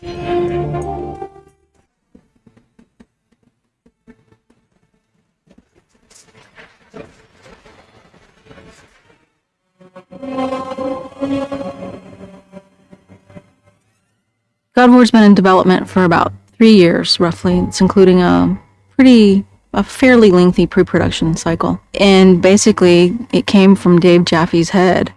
God of War's been in development for about three years, roughly. It's including a pretty, a fairly lengthy pre-production cycle. And basically, it came from Dave Jaffe's head.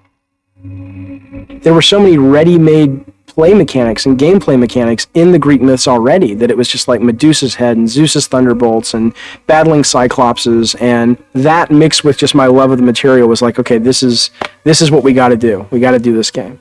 There were so many ready-made play mechanics and gameplay mechanics in the Greek myths already that it was just like Medusa's head and Zeus's thunderbolts and battling cyclopses and that mixed with just my love of the material was like okay this is this is what we got to do we got to do this game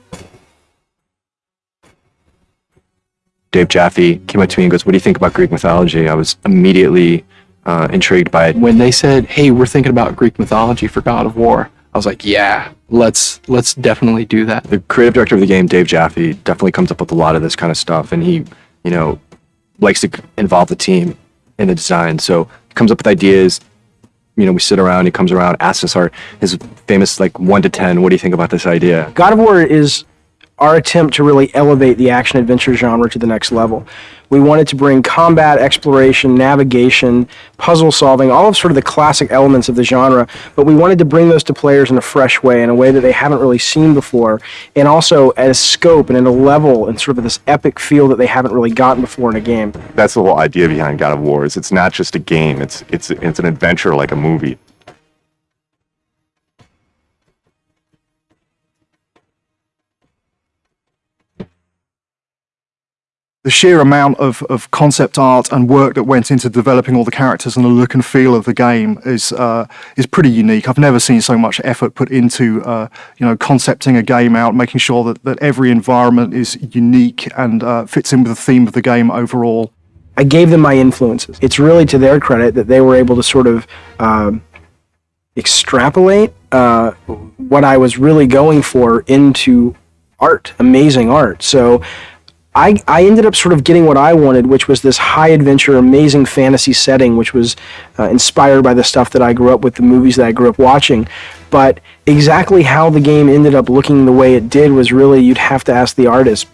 Dave Jaffe came up to me and goes, "What do you think about Greek mythology?" I was immediately uh, intrigued by it. When they said, "Hey, we're thinking about Greek mythology for God of War," I was like, "Yeah, let's let's definitely do that." The creative director of the game, Dave Jaffe, definitely comes up with a lot of this kind of stuff, and he, you know, likes to involve the team in the design. So he comes up with ideas. You know, we sit around. He comes around, asks us our his famous like one to ten. What do you think about this idea? God of War is our attempt to really elevate the action adventure genre to the next level. We wanted to bring combat, exploration, navigation, puzzle solving, all of sort of the classic elements of the genre, but we wanted to bring those to players in a fresh way, in a way that they haven't really seen before, and also at a scope and at a level and sort of this epic feel that they haven't really gotten before in a game. That's the whole idea behind God of War. Is it's not just a game; it's it's it's an adventure like a movie. The sheer amount of, of concept art and work that went into developing all the characters and the look and feel of the game is uh, is pretty unique. I've never seen so much effort put into uh, you know concepting a game out, making sure that, that every environment is unique and uh, fits in with the theme of the game overall. I gave them my influences. It's really to their credit that they were able to sort of um, extrapolate uh, what I was really going for into art, amazing art. So I, I ended up sort of getting what I wanted, which was this high adventure, amazing fantasy setting, which was uh, inspired by the stuff that I grew up with, the movies that I grew up watching. But exactly how the game ended up looking the way it did was really, you'd have to ask the artist.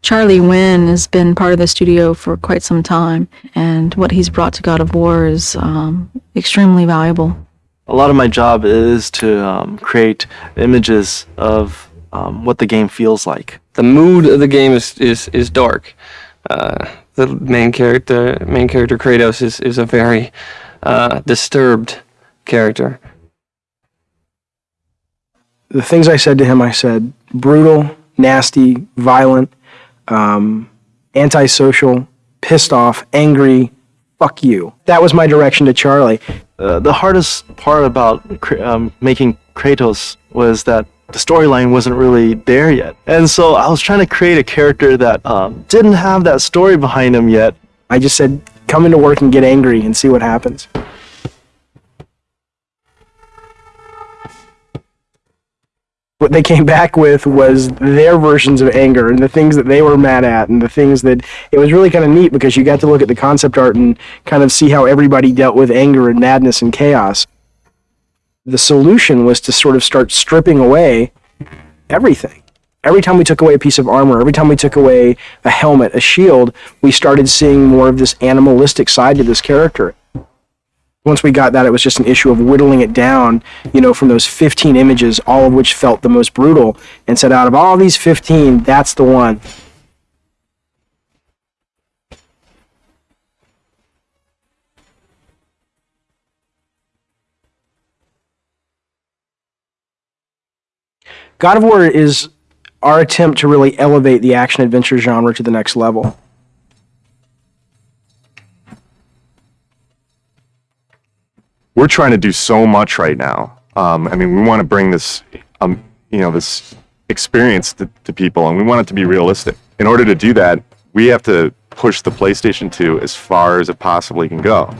Charlie Wen has been part of the studio for quite some time, and what he's brought to God of War is um, extremely valuable. A lot of my job is to um, create images of um, what the game feels like. The mood of the game is is, is dark. Uh, the main character, main character Kratos, is is a very uh, disturbed character. The things I said to him, I said brutal, nasty, violent, um, antisocial, pissed off, angry, fuck you. That was my direction to Charlie. Uh, the hardest part about um, making Kratos was that the storyline wasn't really there yet. And so I was trying to create a character that um, didn't have that story behind him yet. I just said, come into work and get angry and see what happens. What they came back with was their versions of anger and the things that they were mad at and the things that it was really kind of neat because you got to look at the concept art and kind of see how everybody dealt with anger and madness and chaos the solution was to sort of start stripping away everything. Every time we took away a piece of armor, every time we took away a helmet, a shield, we started seeing more of this animalistic side to this character. Once we got that, it was just an issue of whittling it down, you know, from those 15 images, all of which felt the most brutal, and said, out of all these 15, that's the one. God of War is our attempt to really elevate the action adventure genre to the next level. We're trying to do so much right now. Um, I mean, we want to bring this, um, you know, this experience to, to people, and we want it to be realistic. In order to do that, we have to push the PlayStation 2 as far as it possibly can go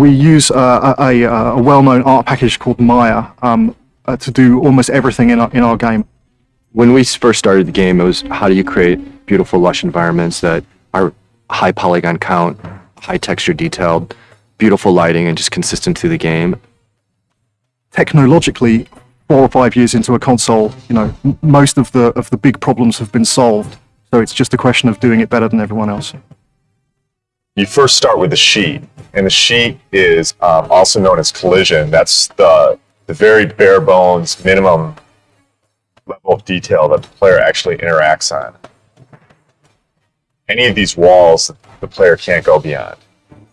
we use uh, a, a, a well-known art package called Maya um, uh, to do almost everything in our, in our game. When we first started the game, it was how do you create beautiful, lush environments that are high polygon count, high texture detailed, beautiful lighting, and just consistent through the game. Technologically, four or five years into a console, you know, m- most of the of the big problems have been solved. So it's just a question of doing it better than everyone else. You first start with the sheet, and the sheet is um, also known as collision. That's the the very bare bones minimum level of detail that the player actually interacts on. Any of these walls, the player can't go beyond.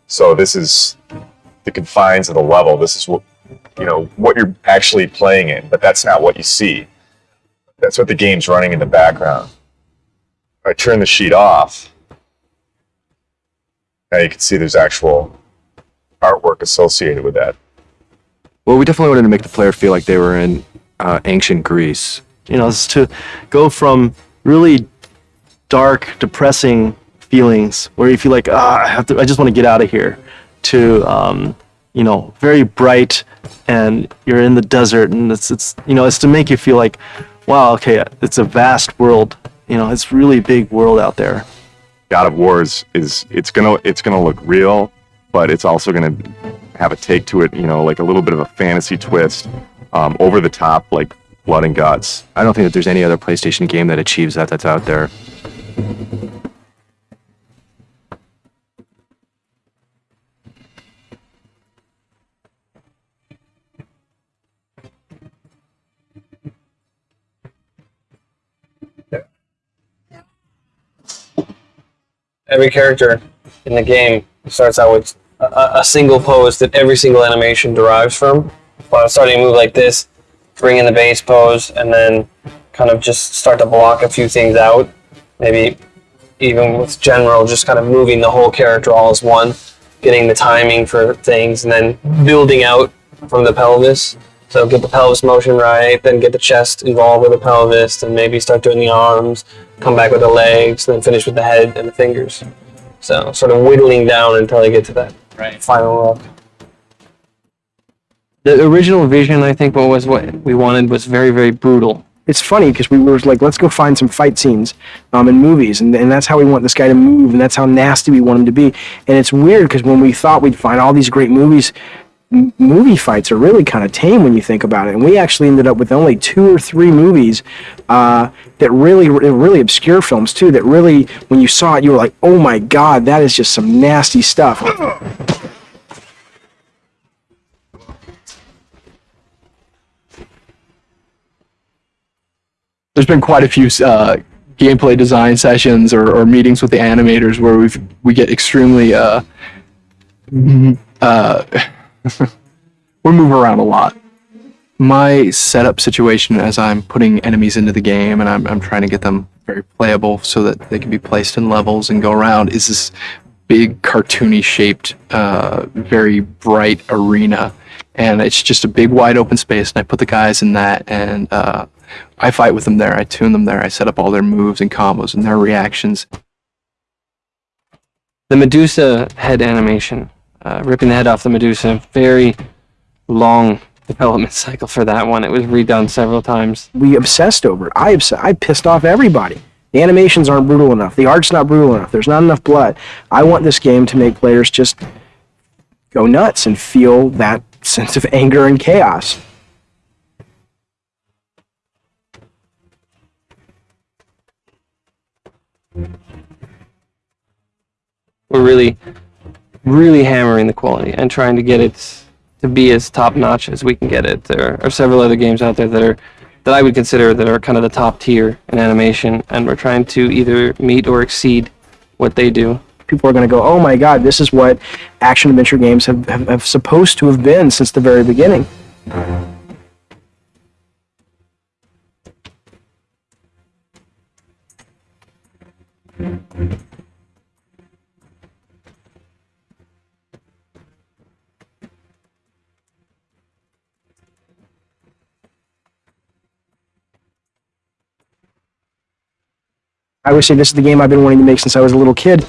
So this is the confines of the level. This is what you know what you're actually playing in, but that's not what you see. That's what the game's running in the background. I turn the sheet off. Now you can see there's actual artwork associated with that. Well, we definitely wanted to make the player feel like they were in uh, ancient Greece. you know, is to go from really dark, depressing feelings where you feel like, ah, I have to, I just want to get out of here, to, um, you know, very bright, and you're in the desert, and it's, it's, you know, it's to make you feel like, wow, okay, it's a vast world, you know, it's really big world out there. God of War is, is it's gonna it's gonna look real, but it's also gonna have a take to it, you know, like a little bit of a fantasy twist, um, over the top, like blood and guts. I don't think that there's any other PlayStation game that achieves that that's out there. Every character in the game starts out with a, a single pose that every single animation derives from. But starting to move like this, bring in the base pose, and then kind of just start to block a few things out. Maybe even with general, just kind of moving the whole character all as one, getting the timing for things, and then building out from the pelvis. So get the pelvis motion right, then get the chest involved with the pelvis, and maybe start doing the arms, come back with the legs, then finish with the head and the fingers. So sort of whittling down until you get to that final look. The original vision, I think, what was what we wanted was very, very brutal. it's funny because we were like, let's go find some fight scenes um, in movies, and, and that's how we want this guy to move, and that's how nasty we want him to be. And it's weird because when we thought we'd find all these great movies, m- movie fights are really kind of tame when you think about it. And we actually ended up with only two or three movies uh, that really, really obscure films too. That really, when you saw it, you were like, oh my god, that is just some nasty stuff. there's been quite a few uh, gameplay design sessions or, or meetings with the animators where we we get extremely uh, mm, uh, we move around a lot. My setup situation as I'm putting enemies into the game and I'm, I'm trying to get them very playable so that they can be placed in levels and go around is this big cartoony shaped, uh, very bright arena. And it's just a big wide open space and I put the guys in that and uh, I fight with them there. I tune them there. I set up all their moves and combos and their reactions. The Medusa head animation, uh, ripping the head off the Medusa, very long development cycle for that one. It was redone several times. we obsessed over it. I obs- I pissed off everybody. The animations aren't brutal enough. The art's not brutal enough. There's not enough blood. I want this game to make players just go nuts and feel that sense of anger and chaos. We're really, really hammering the quality and trying to get it to be as top notch as we can get it. There are several other games out there that are that I would consider that are kind of the top tier in animation, and we're trying to either meet or exceed what they do. People are going to go, oh my god, this is what action adventure games have, have, have supposed to have been since the very beginning. I would say this is the game I've been wanting to make since I was a little kid.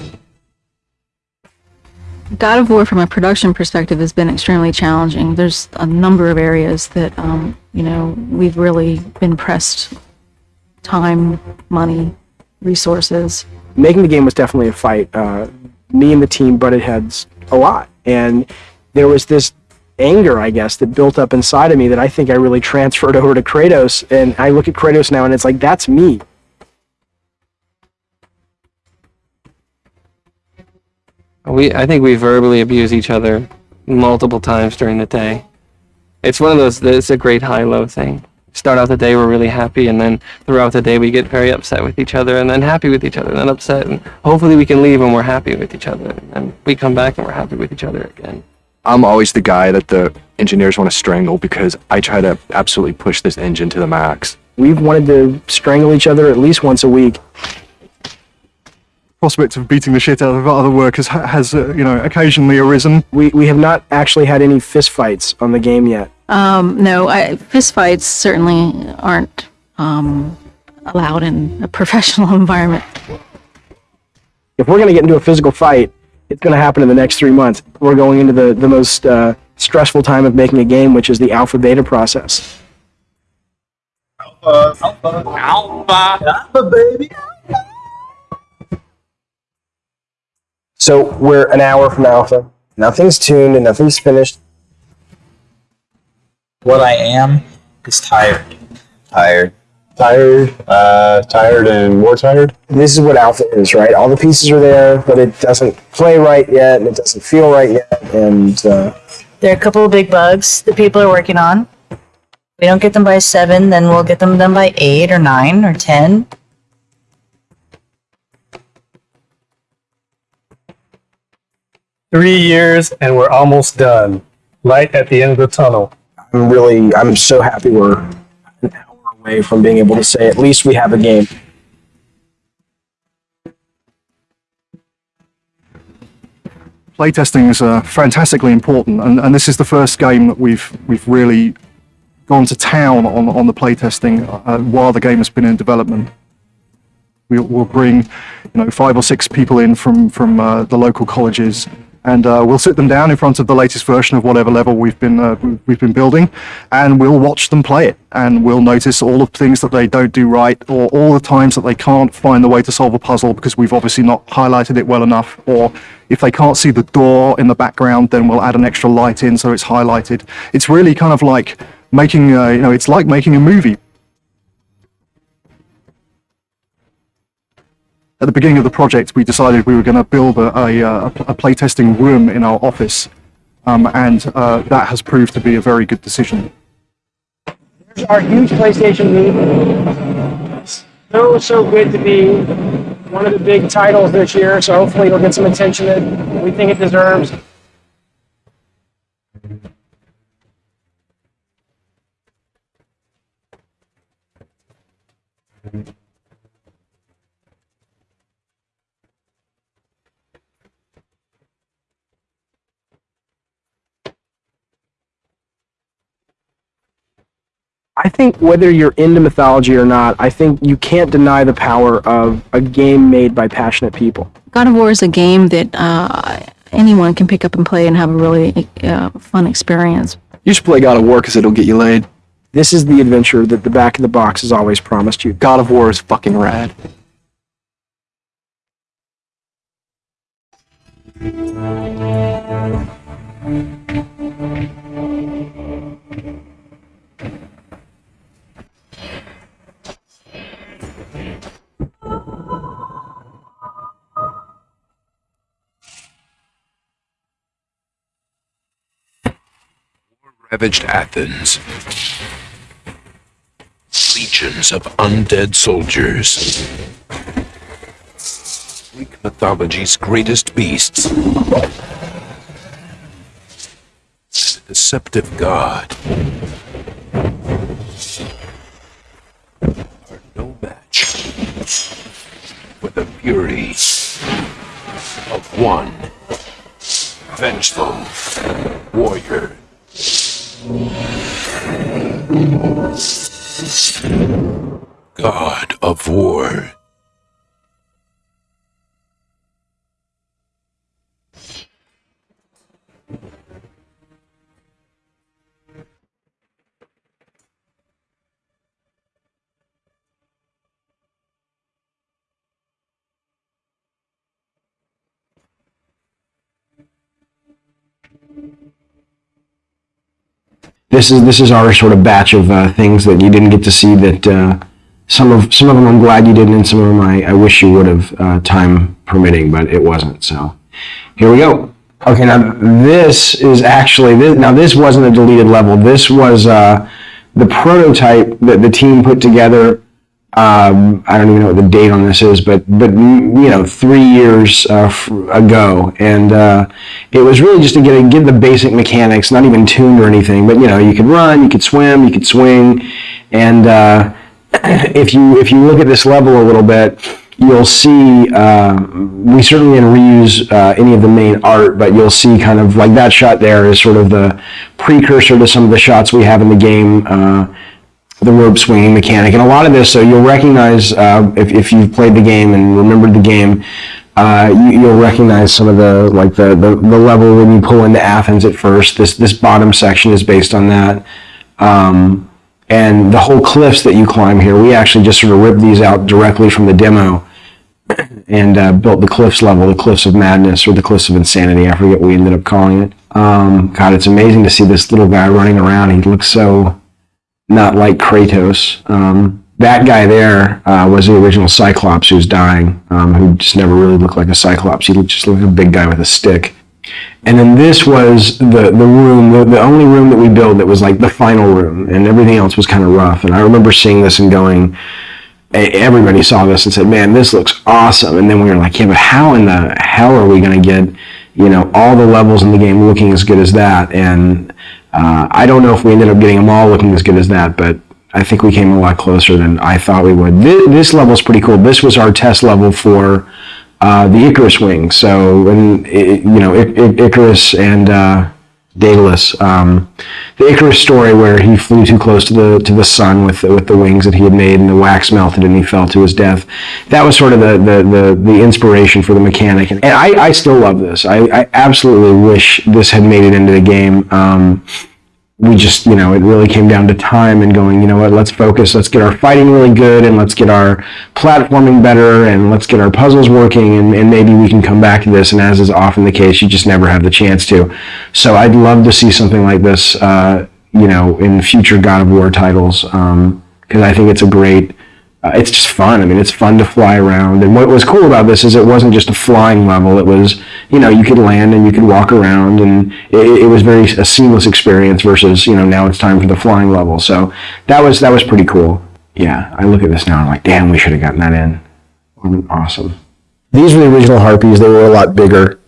God of War, from a production perspective, has been extremely challenging. There's a number of areas that, um, you know, we've really been pressed time, money, resources. making the game was definitely a fight. Uh, me and the team butted heads a lot, and there was this anger, I guess, that built up inside of me that I think I really transferred over to Kratos. And I look at Kratos now and it's like, that's me. We, I think we verbally abuse each other multiple times during the day. It's one of those. It's a great high-low thing. Start out the day we're really happy, and then throughout the day we get very upset with each other, and then happy with each other, and then upset, and hopefully we can leave and we're happy with each other, and we come back and we're happy with each other again. I'm always the guy that the engineers want to strangle because I try to absolutely push this engine to the max. We've wanted to strangle each other at least once a week. Prospect of beating the shit out of other workers has, uh, you know, occasionally arisen. We, we have not actually had any fistfights on the game yet. Um, no, I, fistfights certainly aren't um, allowed in a professional environment. If we're going to get into a physical fight, it's going to happen in the next three months. We're going into the, the most uh, stressful time of making a game, which is the alpha beta process. So we're an hour from alpha. Nothing's tuned and nothing's finished. What I am is tired. Tired. Tired. Uh, tired and more tired. This is what alpha is, right? All the pieces are there, but it doesn't play right yet, and it doesn't feel right yet, and uh, There are a couple of big bugs that people are working on. We don't get them by seven, then we'll get them done by eight or nine or ten. Three years and we're almost done. Light at the end of the tunnel. I'm really, I'm so happy we're an hour away from being able to say at least we have a game. Playtesting is uh, fantastically important, and, and this is the first game that we've we've really gone to town on on the playtesting uh, while the game has been in development. We'll, we'll bring, you know, five or six people in from from uh, the local colleges, and uh, we'll sit them down in front of the latest version of whatever level we've been uh, we've been building, and we'll watch them play it, and we'll notice all of the things that they don't do right, or all the times that they can't find the way to solve a puzzle because we've obviously not highlighted it well enough, or if they can't see the door in the background, then we'll add an extra light in so it's highlighted. It's really kind of like making, uh, you know, it's like making a movie. At the beginning of the project, we decided we were going to build a, a, a playtesting room in our office, um, and uh, that has proved to be a very good decision. There's Our huge PlayStation meet. So, so good to be one of the big titles this year, so hopefully it'll get some attention that we think it deserves. I think whether you're into mythology or not, I think you can't deny the power of a game made by passionate people. God of War is a game that uh, anyone can pick up and play and have a really uh, fun experience. You should play God of War because it'll get you laid. This is the adventure that the back of the box has always promised you. God of War is fucking rad. Ravaged Athens. Legions of undead soldiers. Greek mythology's greatest beasts. A deceptive god. Are no match for the fury of one vengeful of war. This is this is our sort of batch of uh, things that you didn't get to see that uh, some of some of them I'm glad you didn't, and some of them I, I wish you would have, uh, time permitting, but it wasn't. So here we go. Okay, now this is actually this, now this wasn't a deleted level. This was uh, the prototype that the team put together. Um, I don't even know what the date on this is, but but you know, three years uh, ago, and uh, it was really just to get get the basic mechanics, not even tuned or anything, but you know, you could run, you could swim, you could swing, and uh, if you if you look at this level a little bit, you'll see uh, we certainly didn't reuse uh, any of the main art, but you'll see kind of like that shot there is sort of the precursor to some of the shots we have in the game. Uh, the rope swinging mechanic, and a lot of this, so you'll recognize uh, if, if you've played the game and remembered the game, uh, you, you'll recognize some of the like the, the the level when you pull into Athens at first. This this bottom section is based on that. Um, and the whole cliffs that you climb here, we actually just sort of ripped these out directly from the demo and uh, built the cliffs level, the cliffs of madness or the cliffs of insanity. I forget what we ended up calling it. Um, God, it's amazing to see this little guy running around. He looks so not like Kratos. Um, that guy there uh, was the original Cyclops who's dying, um, who just never really looked like a Cyclops. He looked, just looked like a big guy with a stick. And then this was the, the room, the, the only room that we built that was like the final room, and everything else was kind of rough. And I remember seeing this and going, everybody saw this and said, man, this looks awesome. And then we were like, yeah, but how in the hell are we going to get, you know, all the levels in the game looking as good as that? And uh, I don't know if we ended up getting them all looking as good as that, but I think we came a lot closer than I thought we would. This, this level is pretty cool. This was our test level for uh, the Icarus wing. So, and, you know, I- I- Icarus and uh, Daedalus. Um, the Icarus story where he flew too close to the to the sun with with the wings that he had made, and the wax melted, and he fell to his death. That was sort of the the the, the inspiration for the mechanic, and I, I still love this. I, I absolutely wish this had made it into the game. Um, we just, you know, it really came down to time and going, you know what, let's focus, let's get our fighting really good and let's get our platforming better and let's get our puzzles working and, and maybe we can come back to this. And as is often the case, you just never have the chance to. So I'd love to see something like this, uh, you know, in future God of War titles because I think it's a great, uh, it's just fun. I mean, it's fun to fly around. And what was cool about this is it wasn't just a flying level. It was, you know, you could land and you could walk around, and it, it was very a seamless experience. Versus, you know, now it's time for the flying level. So that was that was pretty cool. Yeah, I look at this now and I'm like, damn, we should have gotten that in. Awesome. These were the original harpies. They were a lot bigger.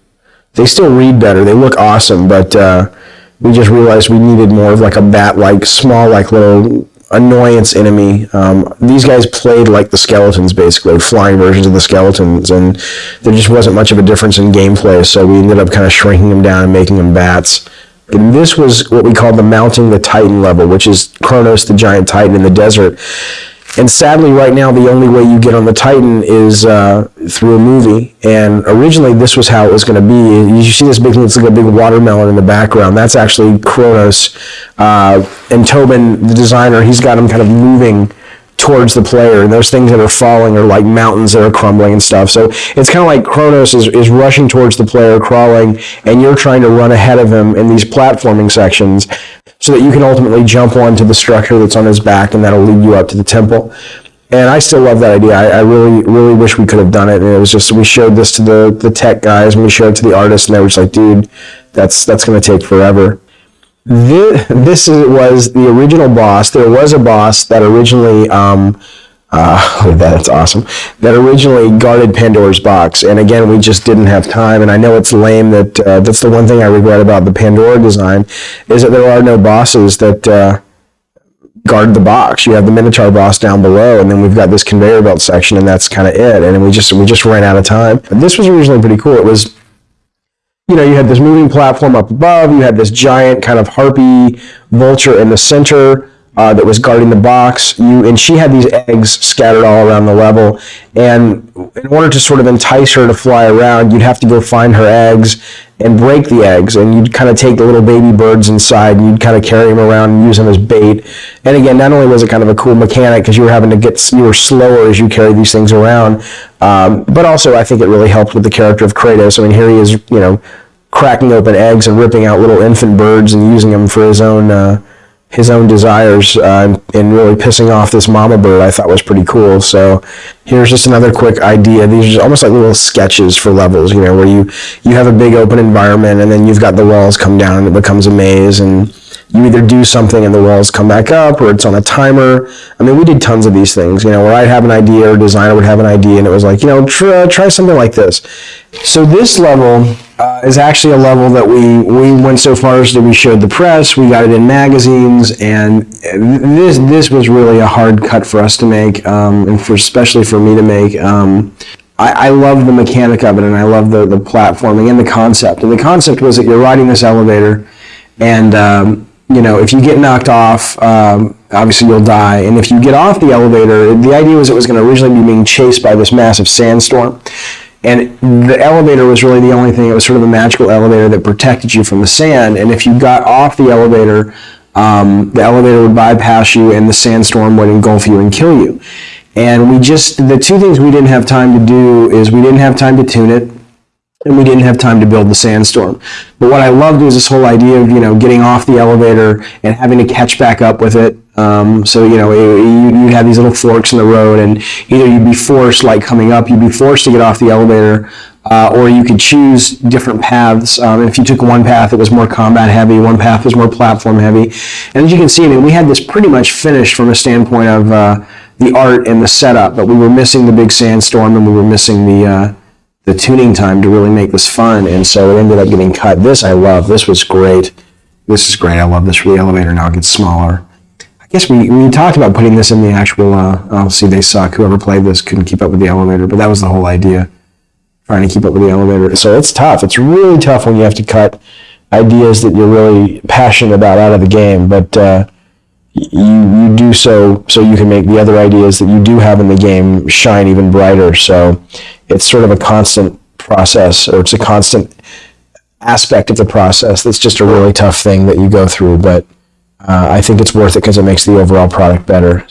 They still read better. They look awesome, but uh, we just realized we needed more of like a bat-like, small, like little annoyance enemy. Um, these guys played like the skeletons, basically, flying versions of the skeletons, and there just wasn't much of a difference in gameplay. So we ended up kind of shrinking them down and making them bats. And this was what we called the mounting the Titan level, which is Kronos, the giant Titan in the desert. And sadly, right now, the only way you get on the Titan is uh, through a movie. And originally, this was how it was going to be. You see this big, it's like a big watermelon in the background. That's actually Kronos. Uh, and Tobin, the designer, he's got him kind of moving towards the player. And those things that are falling are like mountains that are crumbling and stuff. So it's kind of like Kronos is, is rushing towards the player, crawling, and you're trying to run ahead of him in these platforming sections so that you can ultimately jump onto the structure that's on his back and that'll lead you up to the temple. And I still love that idea. I, I really, really wish we could have done it. And it was just, we showed this to the, the tech guys and we showed it to the artists and they were just like, dude, that's, that's to take forever. This, this is, was the original boss. There was a boss that originally, um, uh, that's awesome. That originally guarded Pandora's box, and again, we just didn't have time. And I know it's lame that uh, that's the one thing I regret about the Pandora design is that there are no bosses that uh, guard the box. You have the Minotaur boss down below, and then we've got this conveyor belt section, and that's kind of it. And we just we just ran out of time. This was originally pretty cool. It was you know, you had this moving platform up above, you had this giant kind of harpy vulture in the center uh, that was guarding the box. You and she had these eggs scattered all around the level, and in order to sort of entice her to fly around, you'd have to go find her eggs and break the eggs, and you'd kind of take the little baby birds inside, and you'd kind of carry them around and use them as bait. And again, not only was it kind of a cool mechanic because you were having to get you were slower as you carry these things around, um, but also I think it really helped with the character of Kratos. I mean, here he is, you know, cracking open eggs and ripping out little infant birds and using them for his own uh, his own desires uh, and really pissing off this mama bird I thought was pretty cool. So here's just another quick idea. These are almost like little sketches for levels, you know, where you you have a big open environment and then you've got the walls come down and it becomes a maze and you either do something and the walls come back up or it's on a timer. I mean, we did tons of these things, you know, where I'd have an idea or a designer would have an idea and it was like, you know, try, try something like this. So this level uh, is actually a level that we, we went so far as that we showed the press, we got it in magazines, and this, this was really a hard cut for us to make, um, and for, especially for me to make. Um, I, I love the mechanic of it and I love the, the platforming and the concept. And the concept was that you're riding this elevator and um, you know, if you get knocked off, um, obviously you'll die. And if you get off the elevator, the idea was it was going to originally be being chased by this massive sandstorm. And the elevator was really the only thing, it was sort of a magical elevator that protected you from the sand. And if you got off the elevator, um, the elevator would bypass you and the sandstorm would engulf you and kill you. And we just, the two things we didn't have time to do is we didn't have time to tune it and we didn't have time to build the sandstorm. But what I loved was this whole idea of you know getting off the elevator and having to catch back up with it. Um, so you know you, you'd have these little forks in the road, and either you'd be forced, like coming up, you'd be forced to get off the elevator, uh, or you could choose different paths. Um, if you took one path, it was more combat heavy. One path was more platform heavy. And as you can see, I mean, we had this pretty much finished from a standpoint of uh, the art and the setup, but we were missing the big sandstorm, and we were missing the uh, the tuning time to really make this fun, and so it ended up getting cut. This I love. This was great. This is great. I love this. The elevator now gets smaller. Guess we, we talked about putting this in the actual, uh, oh, see, they suck. Whoever played this couldn't keep up with the elevator, but that was the whole idea, trying to keep up with the elevator. So it's tough. It's really tough when you have to cut ideas that you're really passionate about out of the game, but uh, you, you do so so you can make the other ideas that you do have in the game shine even brighter. So it's sort of a constant process, or it's a constant aspect of the process that's just a really tough thing that you go through. But uh, I think it's worth it because it makes the overall product better.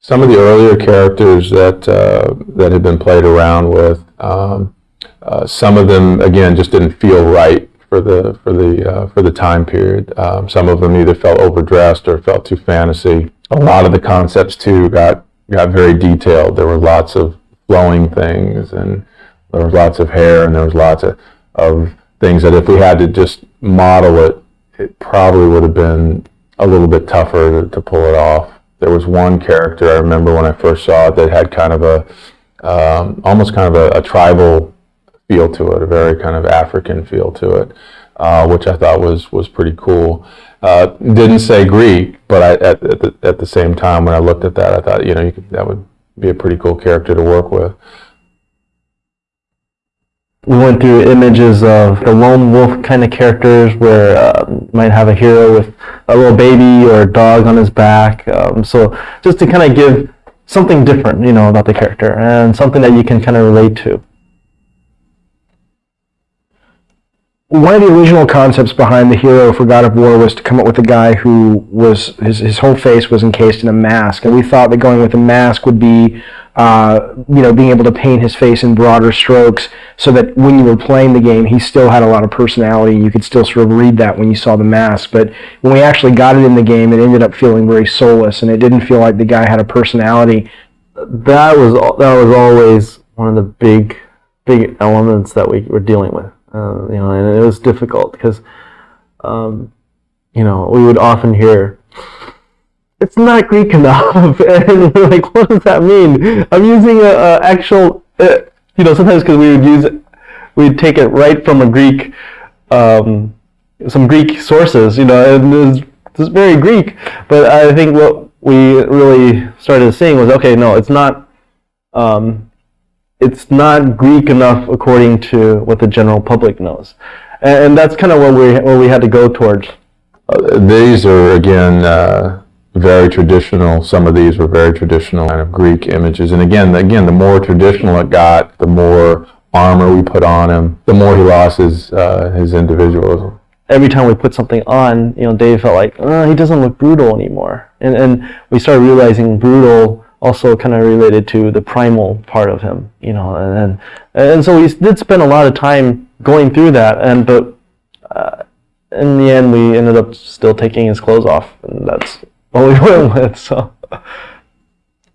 Some of the earlier characters that uh, that had been played around with, um, uh, some of them again just didn't feel right for the for the uh, for the time period. Um, some of them either felt overdressed or felt too fantasy. A lot of the concepts too got got very detailed. There were lots of flowing things, and there was lots of hair, and there was lots of, of things that if we had to just model it, it probably would have been a little bit tougher to, to pull it off. There was one character I remember when I first saw it that had kind of a um, almost kind of a, a, tribal feel to it, a very kind of African feel to it, uh, which I thought was was pretty cool. Uh, didn't say Greek, but I, at, at, the, at the same time when I looked at that, I thought you know you could, that would be a pretty cool character to work with we went through images of the lone wolf kind of characters where uh, might have a hero with a little baby or a dog on his back. Um, so just to kind of give something different, you know, about the character and something that you can kind of relate to. One of the original concepts behind the hero for God of War was to come up with a guy who was his his whole face was encased in a mask, and we thought that going with a mask would be, uh, you know, being able to paint his face in broader strokes, so that when you were playing the game, he still had a lot of personality. You could still sort of read that when you saw the mask. But when we actually got it in the game, it ended up feeling very soulless, and it didn't feel like the guy had a personality. That was that was always one of the big big elements that we were dealing with uh, you know, and it was difficult because, um, you know, we would often hear, "It's not Greek enough," and we're like, "What does that mean?" I'm using a, a actual, uh, you know, sometimes because we would use, we'd take it right from a Greek, um, some Greek sources, you know, and it's, it's very Greek. But I think what we really started seeing was, okay, no, it's not. Um, it's not Greek enough according to what the general public knows. And, and that's kind of what we, what we had to go towards. Uh, these are, again, uh, very traditional. Some of these were very traditional kind of Greek images. And again, again, the more traditional it got, the more armor we put on him, the more he lost his, uh, his individualism. Every time we put something on, you know, Dave felt like, oh, he doesn't look brutal anymore. And, and we started realizing brutal also kind of related to the primal part of him, you know, and and, so we did spend a lot of time going through that, and but uh, in the end we ended up still taking his clothes off, and that's what we went with. So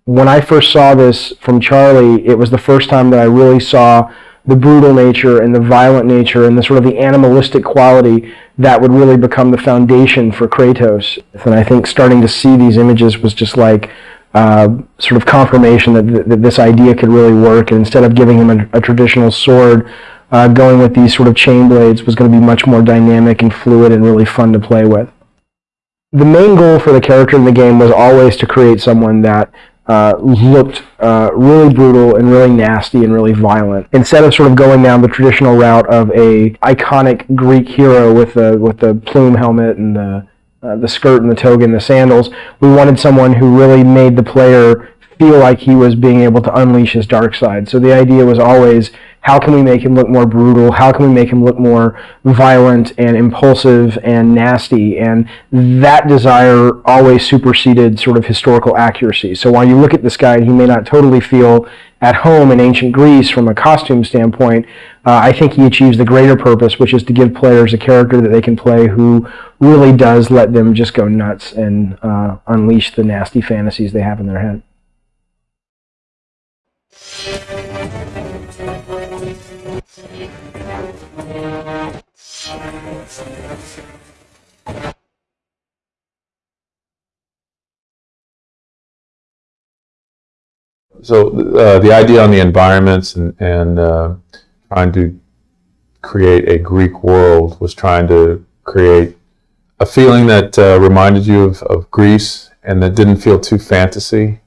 when I first saw this from Charlie, it was the first time that I really saw the brutal nature and the violent nature and the sort of the animalistic quality that would really become the foundation for Kratos. And I think starting to see these images was just like uh, sort of confirmation that, th- that this idea could really work. And instead of giving him a, a traditional sword, uh, going with these sort of chain blades was going to be much more dynamic and fluid and really fun to play with. The main goal for the character in the game was always to create someone that uh, looked uh, really brutal and really nasty and really violent. Instead of sort of going down the traditional route of a iconic Greek hero with the with the plume helmet and the uh, the skirt and the toga and the sandals, we wanted someone who really made the player feel like he was being able to unleash his dark side. So the idea was always how can we make him look more brutal? How can we make him look more violent and impulsive and nasty? And that desire always superseded sort of historical accuracy. So while you look at this guy and he may not totally feel at home in ancient Greece from a costume standpoint, uh, I think he achieves the greater purpose, which is to give players a character that they can play who really does let them just go nuts and uh, unleash the nasty fantasies they have in their head. So uh, the idea on the environments and, and uh, trying to create a Greek world was trying to create a feeling that uh, reminded you of, of Greece and that didn't feel too fantasy.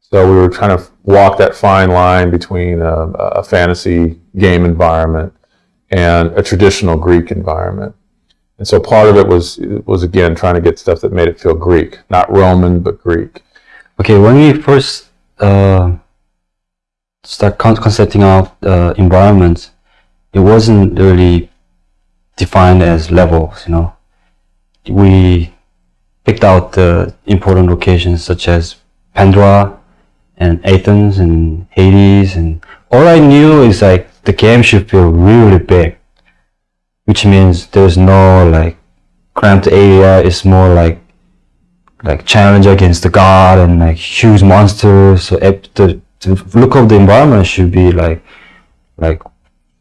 So we were trying to walk that fine line between a, a fantasy game environment and a traditional Greek environment. And so part of it was was again trying to get stuff that made it feel Greek, not Roman but Greek. Okay, when we first uh, start con- concepting out uh, environments, it wasn't really defined as levels. You know, we picked out the important locations such as Pandora and Athens and Hades, and all I knew is like the game should feel really big, which means there's no like cramped area. It's more like like challenge against the god and like huge monsters. So the, the look of the environment should be like like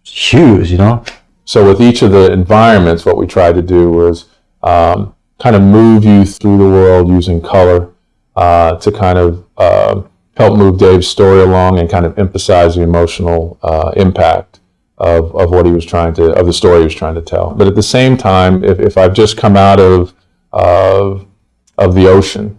huge, you know. So with each of the environments, what we tried to do was um, kind of move you through the world using color uh, to kind of uh, help move Dave's story along and kind of emphasize the emotional uh, impact of, of what he was trying to of the story he was trying to tell. But at the same time, if, if I've just come out of of of the ocean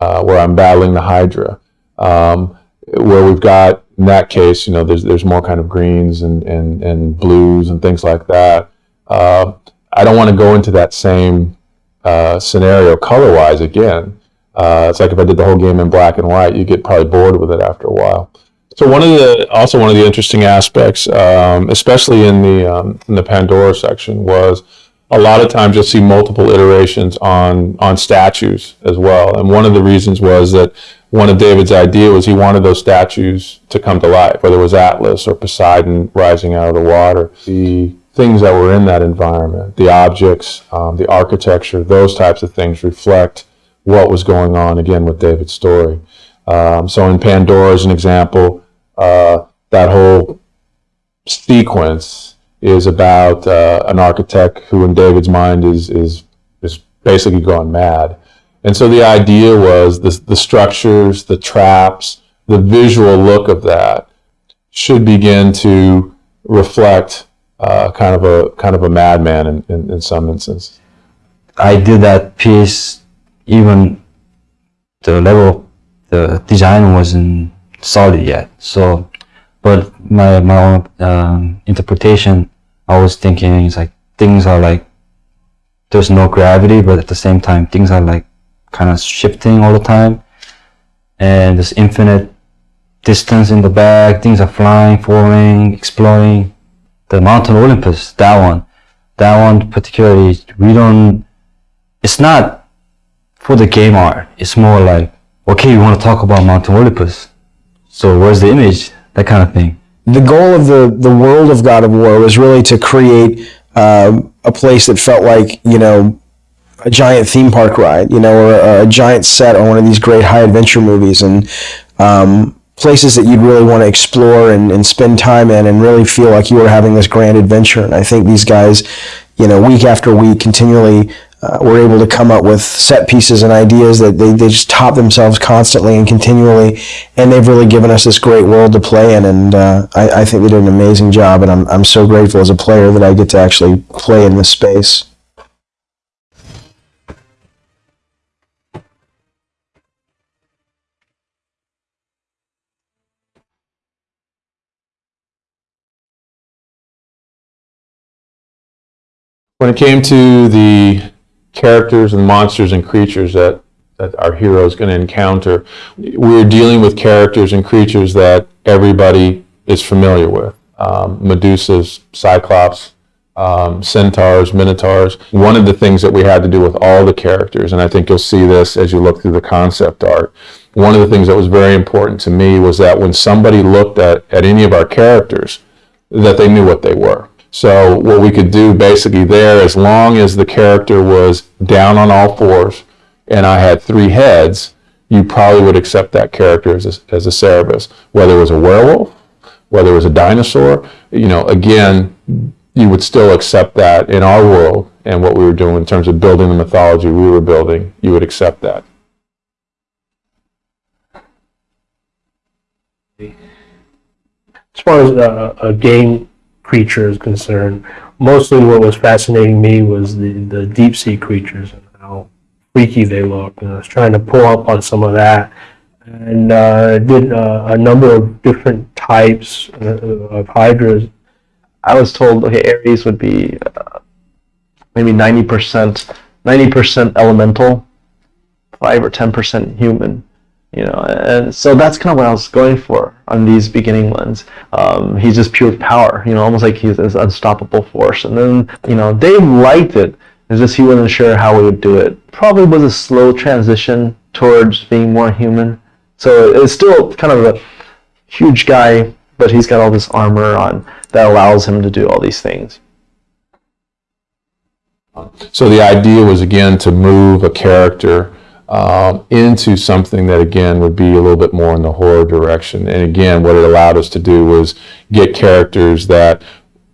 uh, where I'm battling the Hydra, um, where we've got in that case, you know, there's there's more kind of greens and and, and blues and things like that. Uh, I don't want to go into that same uh, scenario color wise again. Uh, it's like if I did the whole game in black and white, you get probably bored with it after a while. So one of the also one of the interesting aspects, um, especially in the um, in the Pandora section, was a lot of times you'll see multiple iterations on on statues as well. And one of the reasons was that one of David's idea was he wanted those statues to come to life, whether it was Atlas or Poseidon rising out of the water. The things that were in that environment, the objects, um, the architecture, those types of things reflect what was going on again with David's story. Um, so in Pandora, as an example, uh, that whole sequence is about uh, an architect who, in David's mind, is is is basically gone mad. And so the idea was the the structures, the traps, the visual look of that should begin to reflect uh, kind of a kind of a madman in, in, in some instances. I did that piece even the level the design wasn't solid yet. So, but my my own um, interpretation, I was thinking it's like things are like there's no gravity, but at the same time things are like kind of shifting all the time, and there's infinite distance in the back. Things are flying, falling, exploding. The Mountain Olympus, that one, that one particularly, we don't. It's not for the game art. It's more like okay, you want to talk about mountain Olympus. So where's the image? That kind of thing. The goal of the the world of God of War was really to create um, a place that felt like you know a giant theme park ride, you know, or a, a giant set on one of these great high adventure movies, and um, places that you'd really want to explore and, and spend time in, and really feel like you were having this grand adventure. And I think these guys, you know, week after week, continually uh, were able to come up with set pieces and ideas that they, they just top themselves constantly and continually. And they've really given us this great world to play in. And uh, I, I think they did an amazing job. And I'm, I'm so grateful as a player that I get to actually play in this space. When it came to the characters and monsters and creatures that, that our hero is going to encounter, We're dealing with characters and creatures that everybody is familiar with. Um, Medusas, Cyclops, um, centaurs, minotaurs. One of the things that we had to do with all the characters, and I think you'll see this as you look through the concept art, one of the things that was very important to me was that when somebody looked at, at any of our characters, that they knew what they were. So what we could do basically there, as long as the character was down on all fours and I had three heads, you probably would accept that character as a, as a Cerberus. Whether it was a werewolf, whether it was a dinosaur, you know, again, you would still accept that in our world and what we were doing in terms of building the mythology we were building, you would accept that. As far as uh, a game creature is concerned, mostly what was fascinating me was the, the deep sea creatures and how freaky they look. And I was trying to pull up on some of that and uh, did uh, a number of different types uh, of hydras. I was told okay, Ares would be uh, maybe ninety percent, ninety percent elemental, five or ten percent human. You know, and so that's kind of what I was going for on these beginning ones. Um, he's just pure power, you know, almost like he's this unstoppable force. And then, you know, Dave liked it. It's just he wasn't sure how we would do it. Probably was a slow transition towards being more human. So it's still kind of a huge guy, but he's got all this armor on that allows him to do all these things. So the idea was again to move a character um, into something that again would be a little bit more in the horror direction. And again, what it allowed us to do was get characters that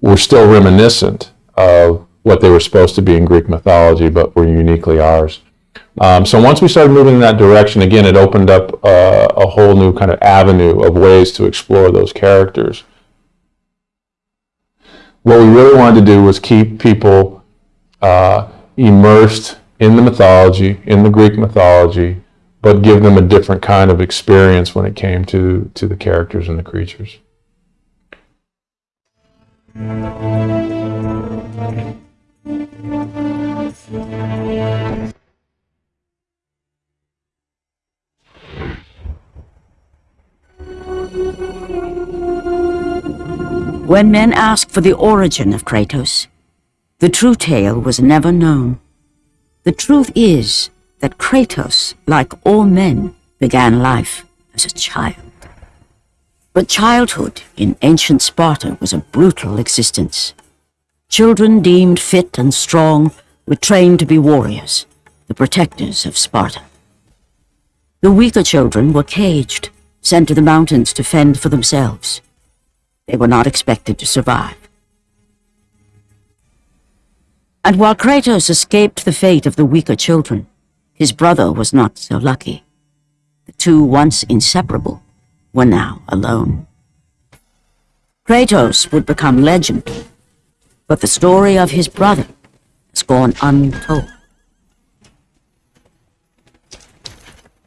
were still reminiscent of what they were supposed to be in Greek mythology, but were uniquely ours. Um, so once we started moving in that direction, again, it opened up uh, a whole new kind of avenue of ways to explore those characters. What we really wanted to do was keep people uh, immersed in the mythology, in the Greek mythology, but give them a different kind of experience when it came to, to the characters and the creatures. When men ask for the origin of Kratos, the true tale was never known. The truth is that Kratos, like all men, began life as a child. But childhood in ancient Sparta was a brutal existence. Children deemed fit and strong were trained to be warriors, the protectors of Sparta. The weaker children were caged, sent to the mountains to fend for themselves. They were not expected to survive. And while Kratos escaped the fate of the weaker children, his brother was not so lucky. The two, once inseparable, were now alone. Kratos would become legend, but the story of his brother has gone untold.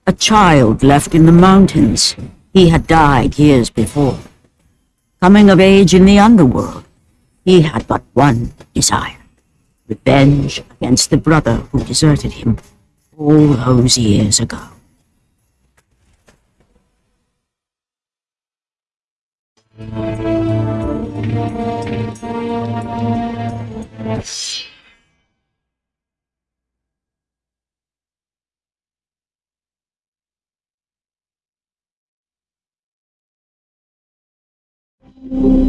A child left in the mountains, he had died years before. Coming of age in the underworld, he had but one desire Revenge against the brother who deserted him all those years ago. Thank you.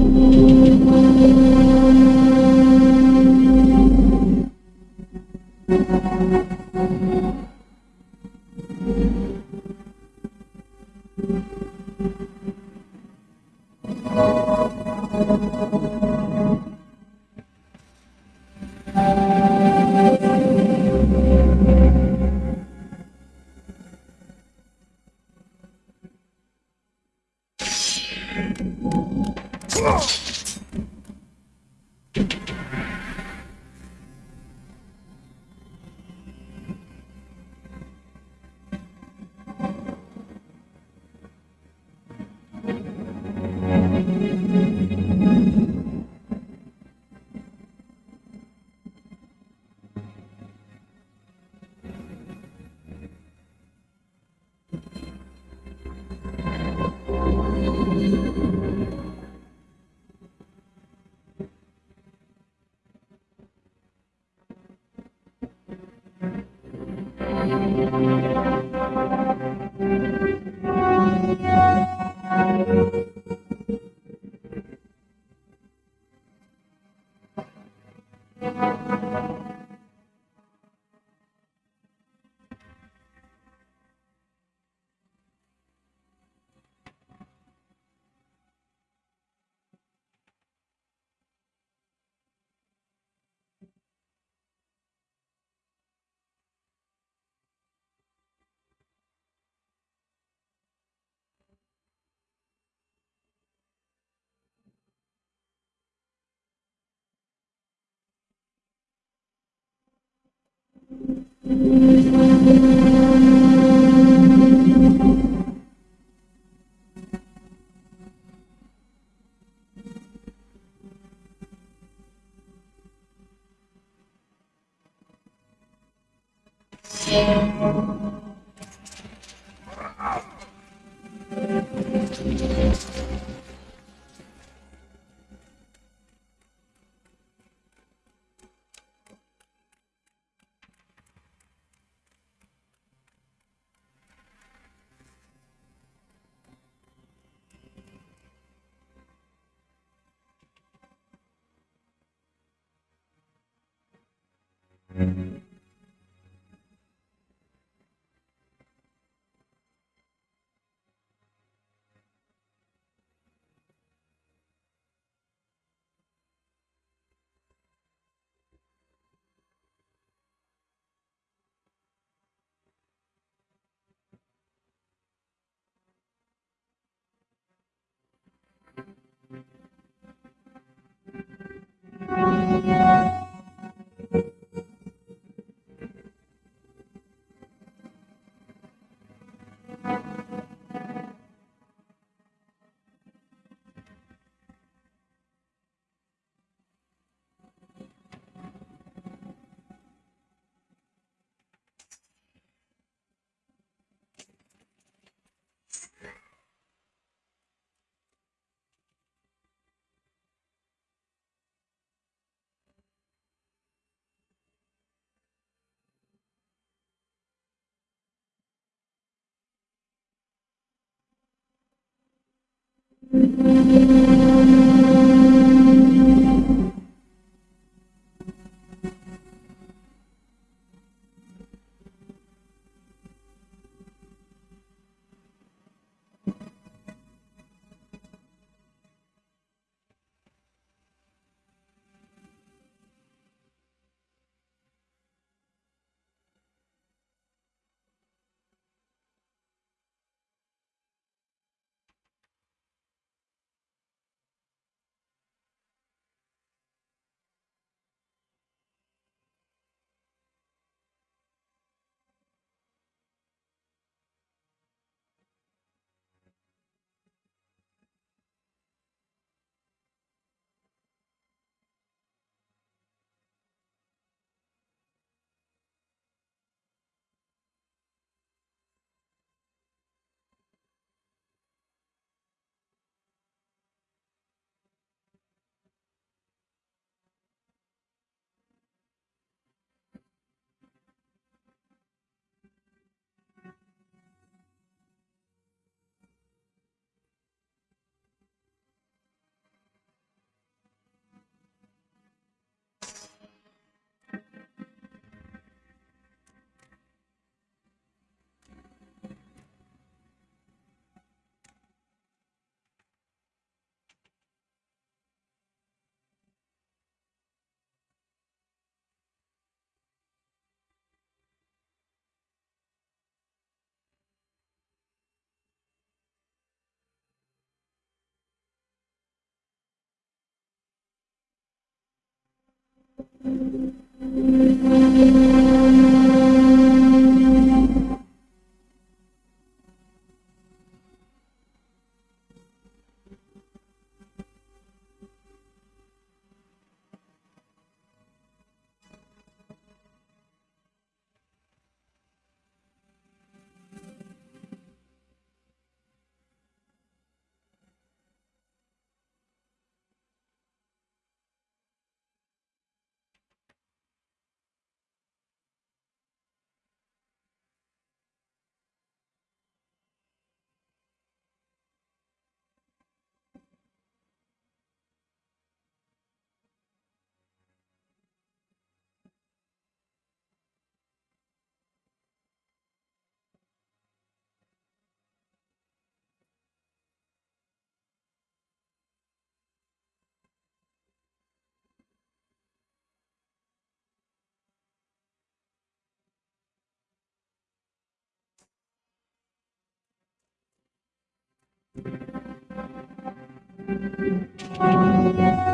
Música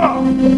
Oh.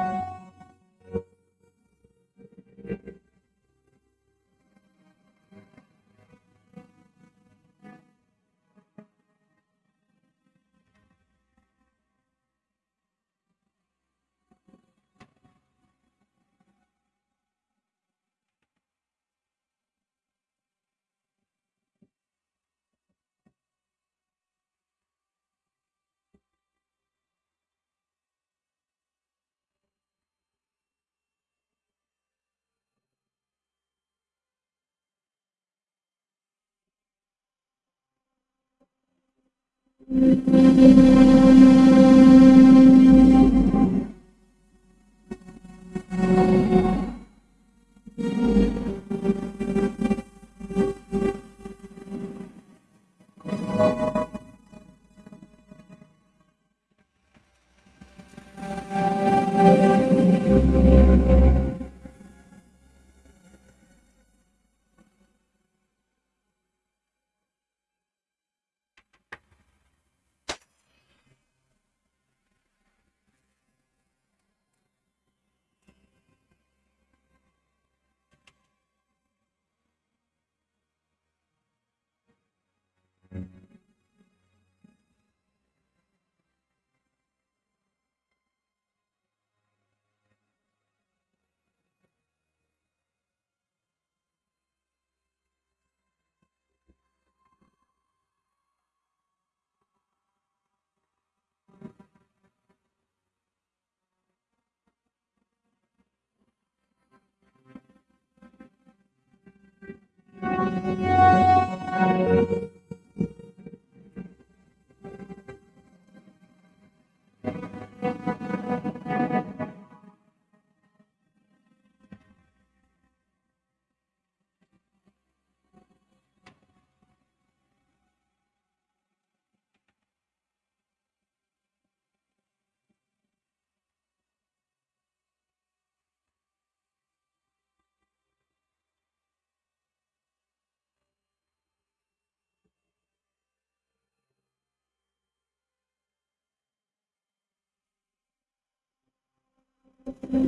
Thank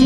you.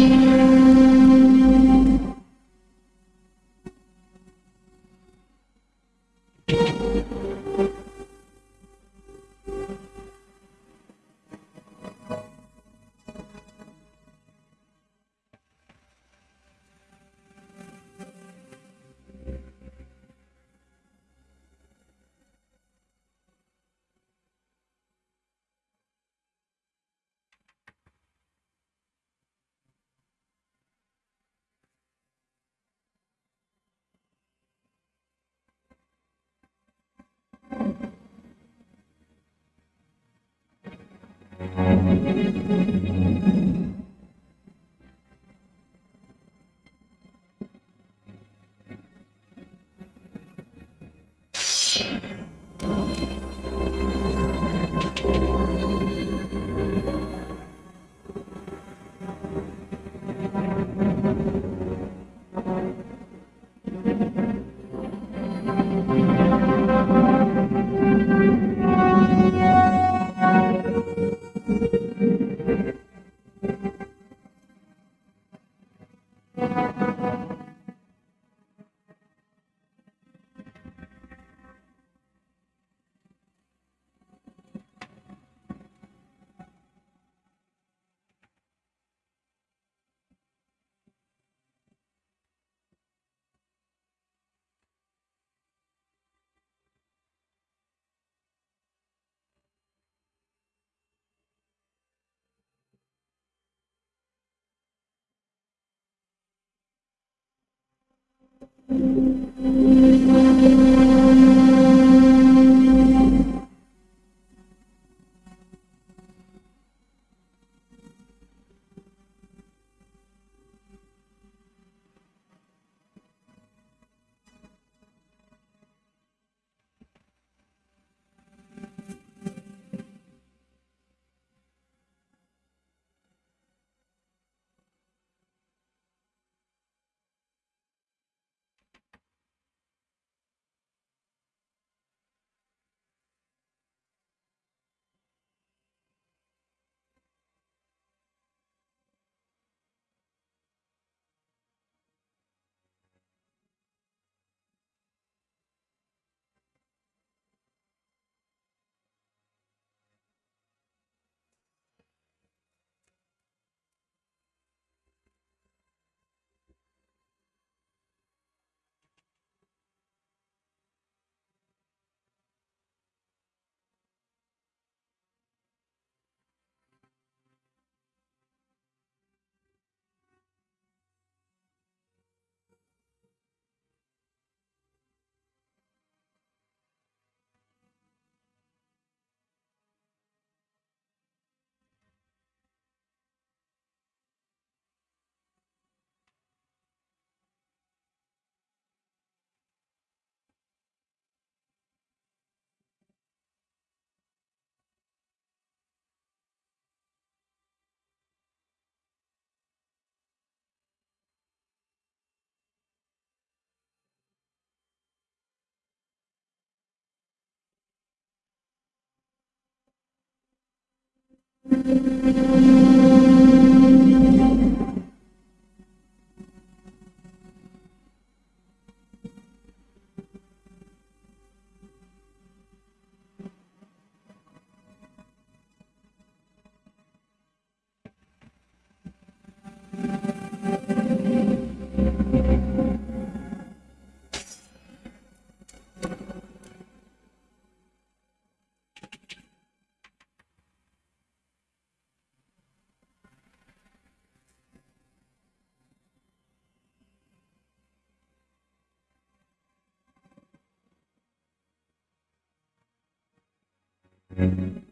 Mm-hmm.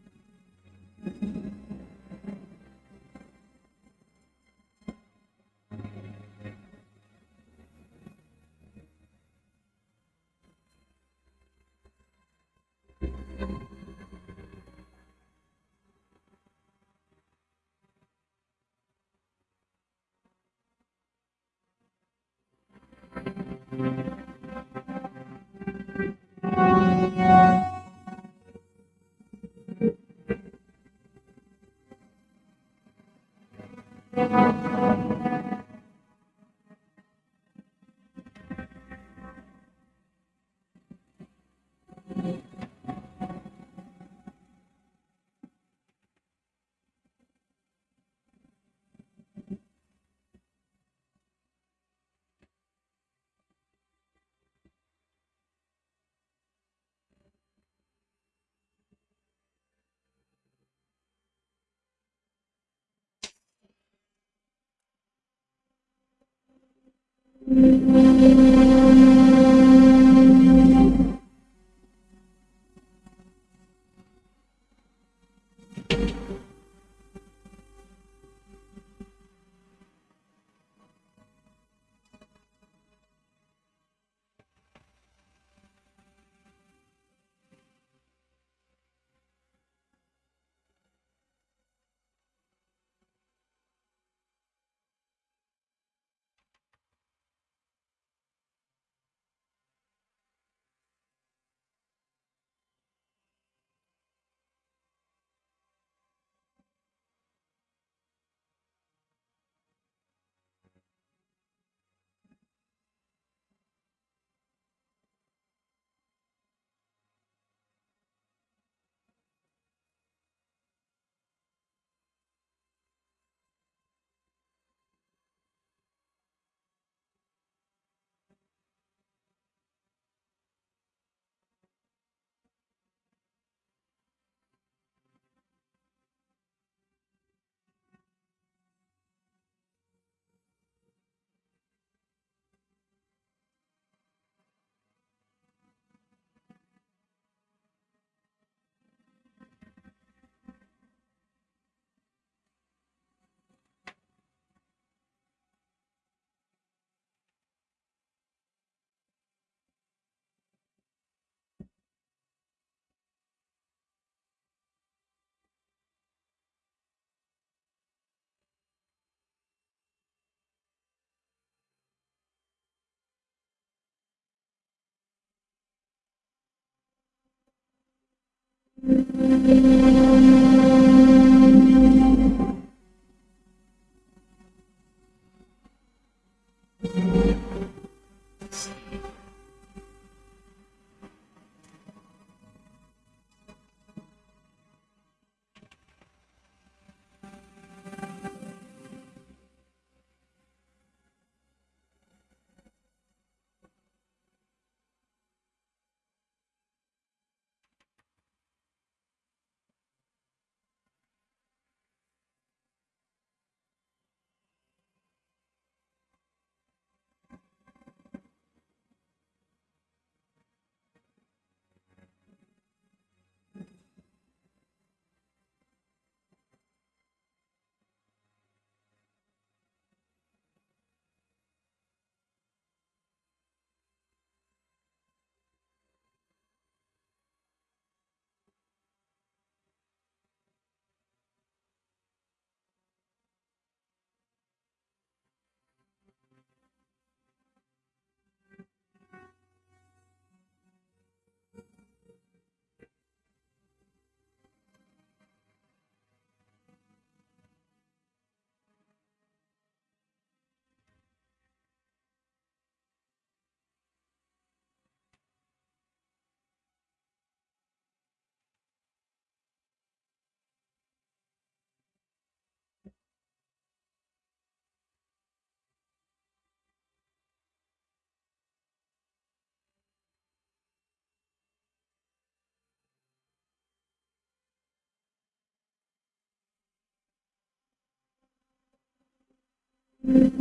Mm-hmm.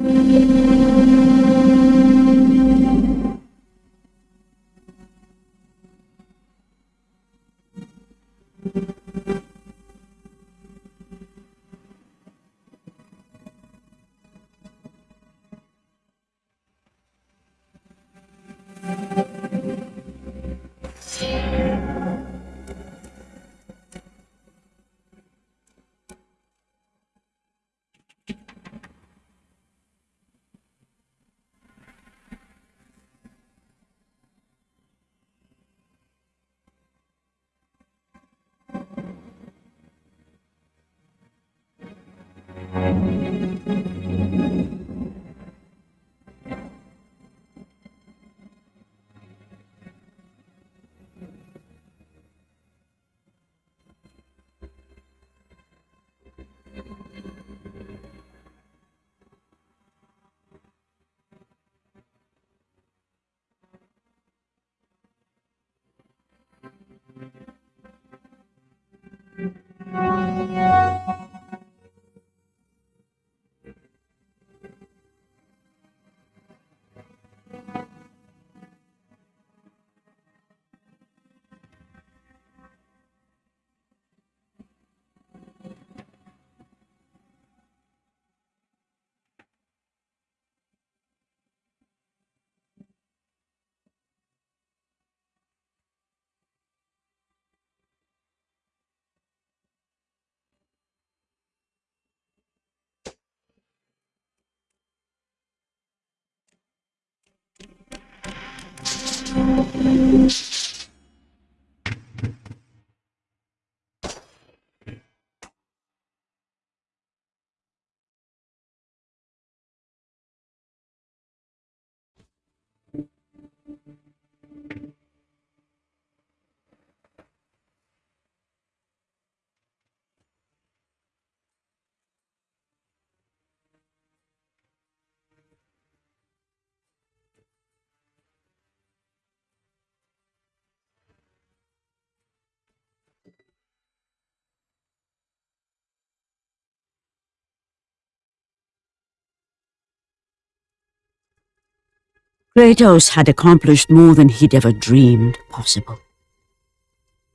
Kratos had accomplished more than he'd ever dreamed possible.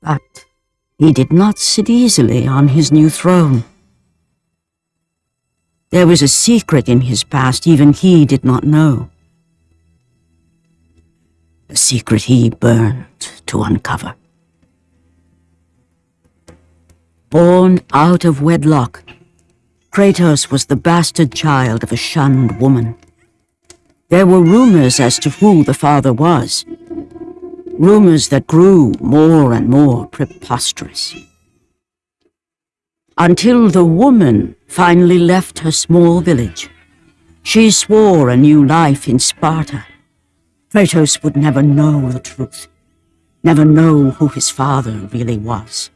But he did not sit easily on his new throne. There was a secret in his past even he did not know. A secret he burned to uncover. Born out of wedlock, Kratos was the bastard child of a shunned woman. There were rumors as to who the father was. Rumors that grew more and more preposterous. Until the woman finally left her small village. She swore a new life in Sparta. Kratos would never know the truth, never know who his father really was.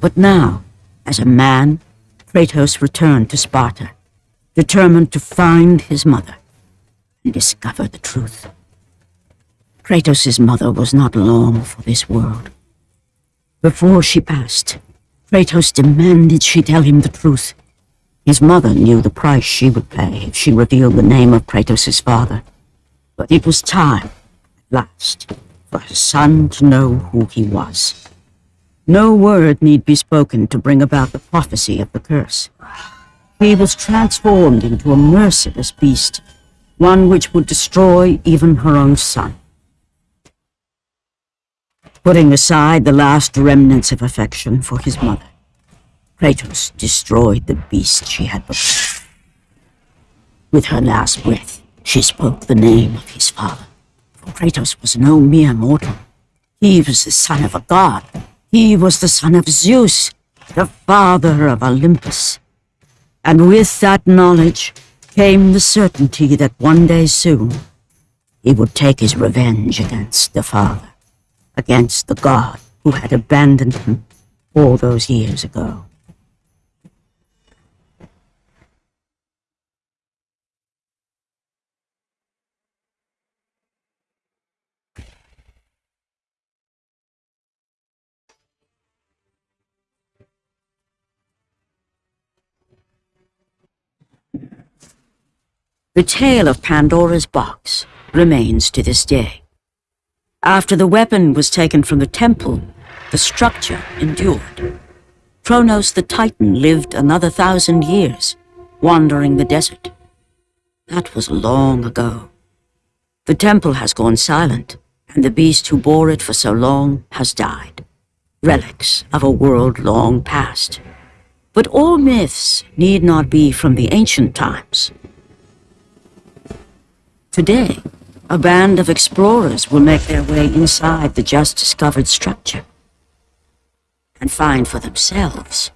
But now, as a man, Kratos returned to Sparta, determined to find his mother and discover the truth. Kratos' mother was not long for this world. Before she passed, Kratos demanded she tell him the truth. His mother knew the price she would pay if she revealed the name of Kratos' father. But it was time, at last, for her son to know who he was. No word need be spoken to bring about the prophecy of the curse. He was transformed into a merciless beast, one which would destroy even her own son. Putting aside the last remnants of affection for his mother, Kratos destroyed the beast she had become. With her last breath, she spoke the name of his father. For Kratos was no mere mortal. He was the son of a god. He was the son of Zeus, the father of Olympus. And with that knowledge came the certainty that one day soon he would take his revenge against the father, against the god who had abandoned him all those years ago. The tale of Pandora's box remains to this day. After the weapon was taken from the temple, the structure endured. Kronos the Titan lived another thousand years, wandering the desert. That was long ago. The temple has gone silent, and the beast who bore it for so long has died. Relics of a world long past. But all myths need not be from the ancient times. Today, a band of explorers will make their way inside the just discovered structure and find for themselves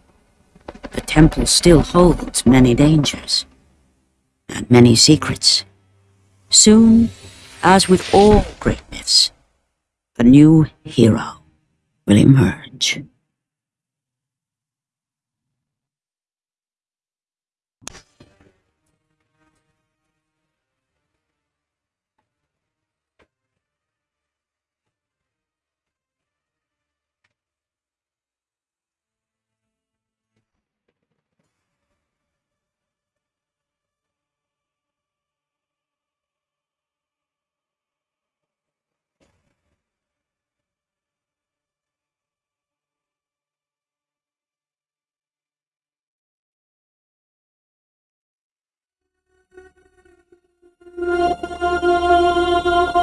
the temple still holds many dangers and many secrets. Soon, as with all great myths, a new hero will emerge. Thank you.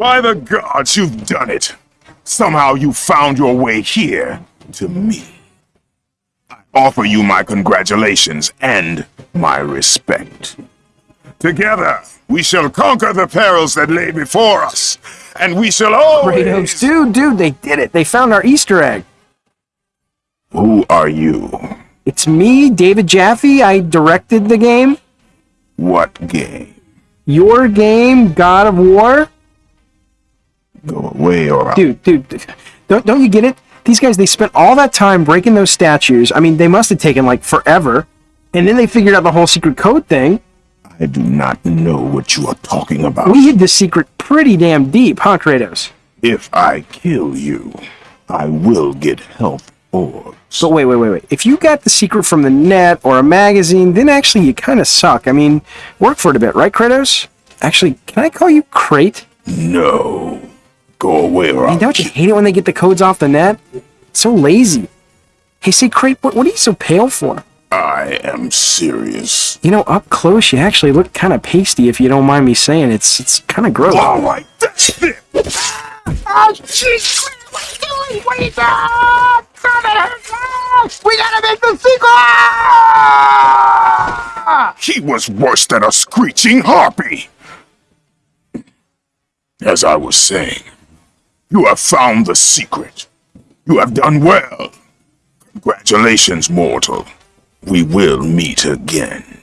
By the gods, you've done it. Somehow you found your way here to me. I offer you my congratulations and my respect. Together, we shall conquer the perils that lay before us, and we shall always. Kratos, dude, dude, they did it. They found our Easter egg. Who are you? It's me, David Jaffe. I directed the game. What game? Your game, God of War. Go away or I'll Dude, dude, don't, don't you get it? These guys, they spent all that time breaking those statues. I mean, they must have taken like forever. And then they figured out the whole secret code thing. I do not know what you are talking about. We hid this secret pretty damn deep, huh, Kratos? If I kill you, I will get health orbs. So wait, wait, wait, wait. If you got the secret from the net or a magazine, then actually you kind of suck. I mean, work for it a bit, right, Kratos? Actually, can I call you Crate? No. Go away or Hey, I'll don't you hate it when they get the codes off the net? so lazy. Hey, say, Crate, what, what are you so pale for? I am serious. You know, up close, you actually look kind of pasty, if you don't mind me saying. It's it's kind of gross. All right, that's it. Oh, jeez! What are you doing? What are you doing? We gotta make the sequel! He was worse than a screeching harpy. As I was saying, you have found the secret. You have done well. Congratulations, mortal. We will meet again.